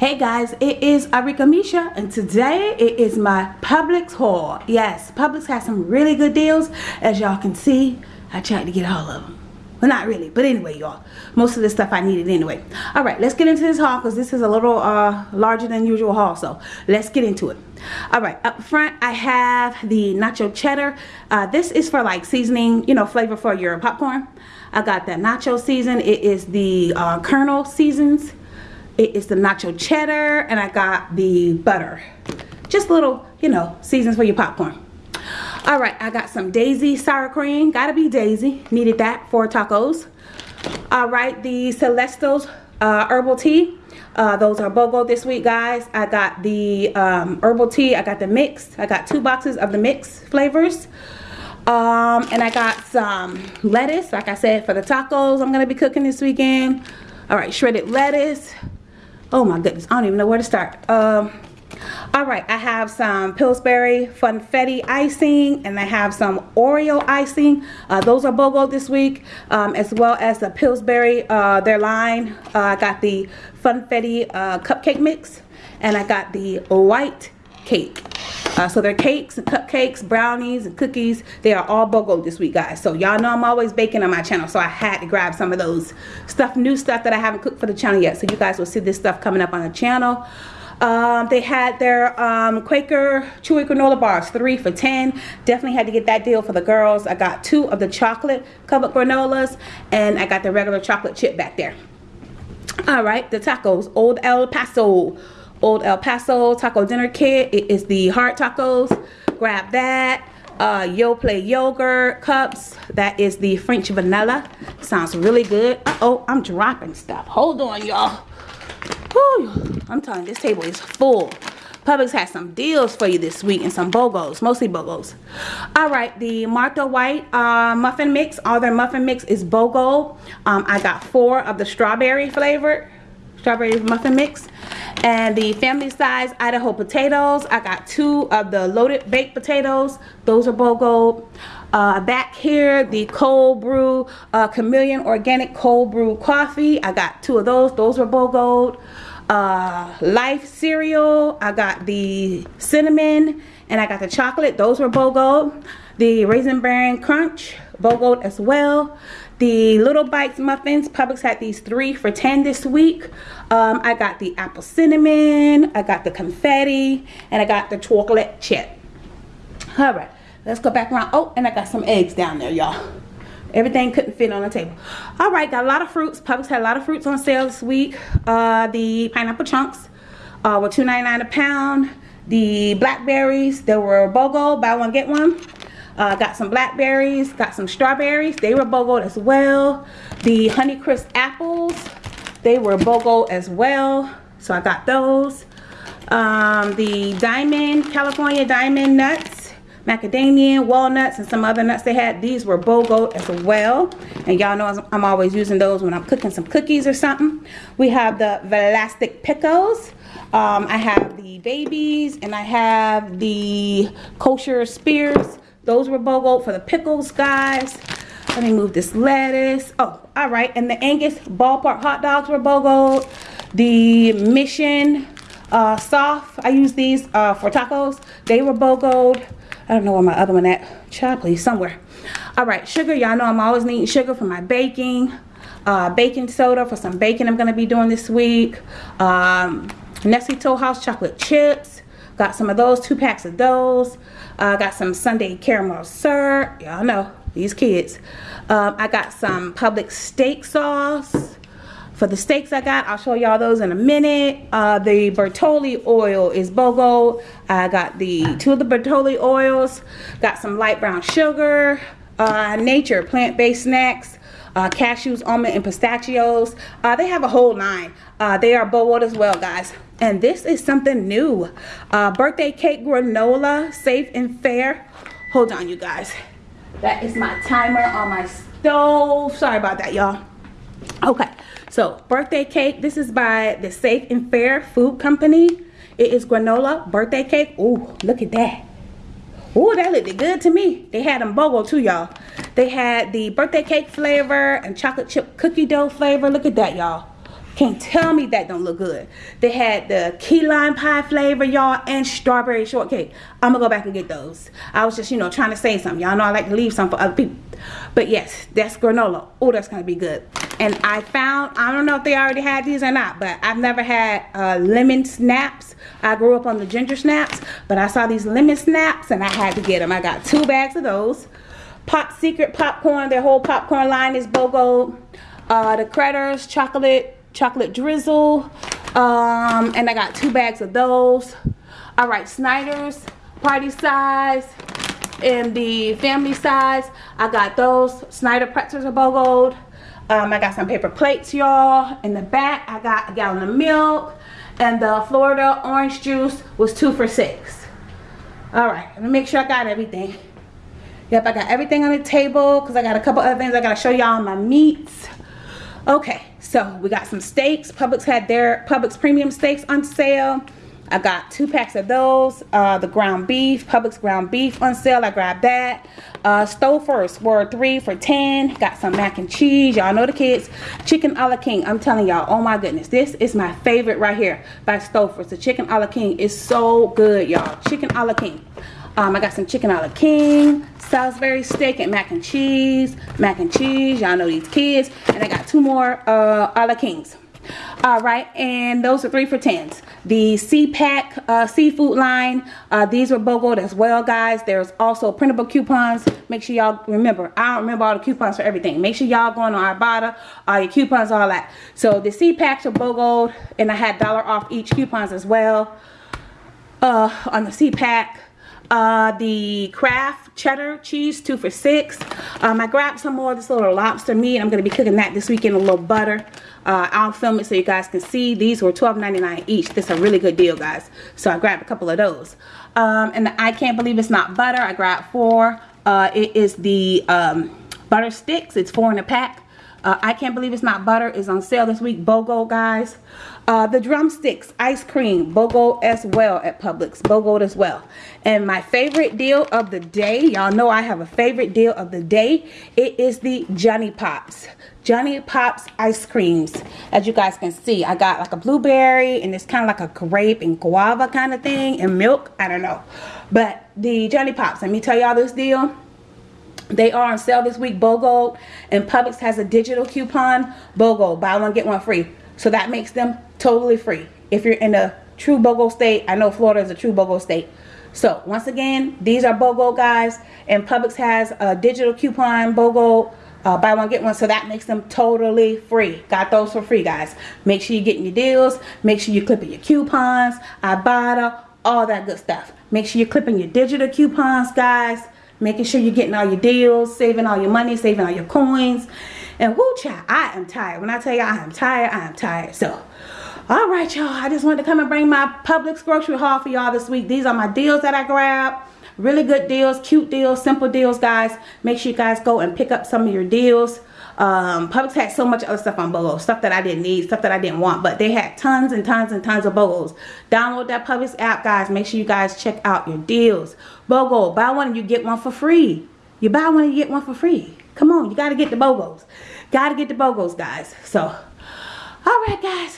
Hey guys, it is Arika Misha and today it is my Publix haul. Yes, Publix has some really good deals. As y'all can see, I tried to get all of them. Well, not really, but anyway, y'all. Most of the stuff I needed anyway. All right, let's get into this haul because this is a little uh, larger than usual haul. So let's get into it. All right, up front, I have the nacho cheddar. Uh, this is for like seasoning, you know, flavor for your popcorn. I got the nacho season. It is the uh, Kernel Season's it is the nacho cheddar and I got the butter. Just little, you know, seasons for your popcorn. All right, I got some Daisy sour cream. Gotta be Daisy. Needed that for tacos. All right, the Celestials uh, herbal tea. Uh, those are BOGO this week, guys. I got the um, herbal tea. I got the mix. I got two boxes of the mix flavors. Um, and I got some lettuce, like I said, for the tacos I'm going to be cooking this weekend. All right, shredded lettuce oh my goodness i don't even know where to start. Um all right i have some pillsbury funfetti icing and i have some oreo icing. Uh, those are bogo this week um, as well as the pillsbury uh, their line. Uh, i got the funfetti uh, cupcake mix and i got the white cake uh, so they're cakes and cupcakes, brownies and cookies. They are all BOGO this week, guys. So y'all know I'm always baking on my channel. So I had to grab some of those stuff, new stuff that I haven't cooked for the channel yet. So you guys will see this stuff coming up on the channel. Um, they had their um, Quaker Chewy Granola Bars, three for 10. Definitely had to get that deal for the girls. I got two of the chocolate covered granolas and I got the regular chocolate chip back there. All right, the tacos, Old El Paso Old El Paso taco dinner kit. It is the hard tacos. Grab that. Uh, play yogurt cups. That is the French vanilla. Sounds really good. Uh oh, I'm dropping stuff. Hold on, y'all. I'm telling you, this table is full. Publix has some deals for you this week and some BOGOs, mostly BOGOs. All right, the Martha White uh, muffin mix, all their muffin mix is BOGO. Um, I got four of the strawberry flavored strawberry muffin mix and the family size Idaho potatoes. I got two of the loaded baked potatoes. Those are BOGO. Uh, back here the cold brew uh, chameleon organic cold brew coffee. I got two of those. Those were BOGO uh, life cereal. I got the cinnamon and I got the chocolate. Those were BOGO the raisin bran crunch BOGO as well the Little Bites muffins, Publix had these three for 10 this week. Um, I got the apple cinnamon, I got the confetti, and I got the chocolate chip. All right, let's go back around. Oh, and I got some eggs down there, y'all. Everything couldn't fit on the table. All right, got a lot of fruits. Publix had a lot of fruits on sale this week. Uh, the pineapple chunks uh, were $2.99 a pound. The blackberries, they were BOGO, buy one, get one. Uh, got some blackberries, got some strawberries. They were BOGO as well. The Honeycrisp apples, they were BOGO as well. So I got those. Um, the Diamond, California Diamond nuts, macadamia, walnuts, and some other nuts they had. These were BOGO as well. And y'all know I'm always using those when I'm cooking some cookies or something. We have the Vlasic Pickles. Um, I have the babies and I have the kosher spears those were BOGO for the pickles, guys. Let me move this lettuce. Oh, all right. And the Angus ballpark hot dogs were BOGO. The Mission uh, soft, I use these uh, for tacos. They were BOGO. I don't know where my other one at. Child, please, somewhere. All right, sugar. Y'all know I'm always needing sugar for my baking. Uh, baking soda for some baking I'm going to be doing this week. Um, Nestle Toll House chocolate chips. Got some of those, two packs of those. I uh, got some sundae caramel syrup. Y'all know, these kids. Um, I got some Publix steak sauce. For the steaks I got, I'll show y'all those in a minute. Uh, the Bertolli oil is BOGO. I got the two of the Bertolli oils. Got some light brown sugar. Uh, nature plant-based snacks. Uh, cashews, almond, and pistachios. Uh, they have a whole line. Uh, they are BOGO as well, guys. And this is something new. Uh, birthday cake granola, safe and fair. Hold on, you guys. That is my timer on my stove. Sorry about that, y'all. Okay, so birthday cake. This is by the Safe and Fair Food Company. It is granola birthday cake. Ooh, look at that. Ooh, that looked good to me. They had them BOGO too, y'all. They had the birthday cake flavor and chocolate chip cookie dough flavor. Look at that, y'all Can't tell me that don't look good. They had the key lime pie flavor, y'all, and strawberry shortcake. I'm gonna go back and get those. I was just, you know, trying to say something. Y'all know I like to leave some for other people. But yes, that's granola. Oh, that's gonna be good. And I found, I don't know if they already had these or not, but I've never had uh, lemon snaps. I grew up on the ginger snaps, but I saw these lemon snaps and I had to get them. I got two bags of those. Pop Secret popcorn, their whole popcorn line is BOGO. Uh, the Critters chocolate, chocolate drizzle. Um, and I got two bags of those. All right, Snyder's party size and the family size. I got those. Snyder pretzels are BOGO'd. Um, I got some paper plates, y'all. In the back, I got a gallon of milk. And the Florida orange juice was two for six. All right, let me make sure I got everything. Yep, I got everything on the table because I got a couple other things I got to show y'all my meats. Okay, so we got some steaks. Publix had their Publix premium steaks on sale. I got two packs of those. Uh, the ground beef, Publix ground beef on sale. I grabbed that. Uh, Stouffer's were three for 10. Got some mac and cheese. Y'all know the kids. Chicken a la king. I'm telling y'all, oh my goodness. This is my favorite right here by Stouffer's. The chicken a la king is so good, y'all. Chicken a la king. Um, I got some chicken a la king, Salisbury steak and mac and cheese. Mac and cheese. Y'all know these kids. And I got two more uh, a la kings all right and those are three for tens the SeaPak uh, seafood line uh, these were BOGO as well guys there's also printable coupons make sure y'all remember I don't remember all the coupons for everything make sure y'all going on Ibotta all your coupons all that so the SeaPaks are BOGO and I had dollar off each coupons as well uh, on the SeaPak uh, the Kraft cheddar cheese, two for six. Um, I grabbed some more of this little lobster meat. I'm going to be cooking that this weekend, a little butter. Uh, I'll film it so you guys can see. These were $12.99 each. This is a really good deal, guys. So I grabbed a couple of those. Um, and the, I can't believe it's not butter. I grabbed four. Uh, it is the um, butter sticks. It's four in a pack. Uh, I can't believe it's not butter. It's on sale this week. BOGO, guys. Uh, the drumsticks, ice cream, BOGO as well at Publix. BOGO as well. And my favorite deal of the day, y'all know I have a favorite deal of the day. It is the JonnyPops. Johnny Pops ice creams. As you guys can see, I got like a blueberry and it's kind of like a grape and guava kind of thing and milk. I don't know. But the JonnyPops, let me tell y'all this deal. They are on sale this week, BOGO, and Publix has a digital coupon, BOGO, buy one, get one free. So that makes them totally free. If you're in a true BOGO state, I know Florida is a true BOGO state. So once again, these are BOGO guys, and Publix has a digital coupon, BOGO, uh, buy one get one. So that makes them totally free. Got those for free guys. Make sure you're getting your deals. Make sure you're clipping your coupons Ibotta all that good stuff. Make sure you're clipping your digital coupons guys making sure you're getting all your deals, saving all your money, saving all your coins. And whoo child, I am tired. When I tell you I am tired, I am tired. So, all right, y'all. I just wanted to come and bring my Publix grocery haul for y'all this week. These are my deals that I grabbed. Really good deals, cute deals, simple deals, guys. Make sure you guys go and pick up some of your deals. Um, Publix had so much other stuff on BOGO, stuff that I didn't need, stuff that I didn't want, but they had tons and tons and tons of BOGOs. Download that Publix app, guys. Make sure you guys check out your deals. BOGO, buy one and you get one for free. You buy one and you get one for free. Come on, you got to get the BOGOs. Got to get the BOGOs, guys. So, all right, guys.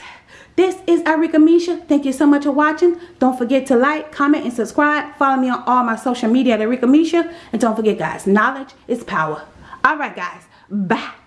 This is Arika Misha. Thank you so much for watching. Don't forget to like, comment, and subscribe. Follow me on all my social media at Arika Misha. And don't forget, guys, knowledge is power. All right, guys. Bye.